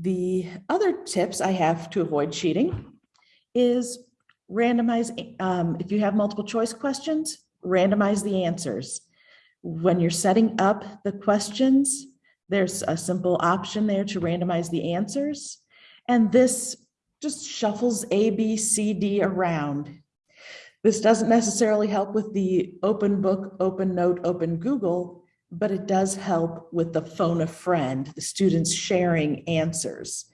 The other tips I have to avoid cheating is randomize, um, if you have multiple choice questions, randomize the answers. When you're setting up the questions, there's a simple option there to randomize the answers. And this just shuffles A, B, C, D around. This doesn't necessarily help with the open book, open note, open Google, but it does help with the phone a friend, the students sharing answers.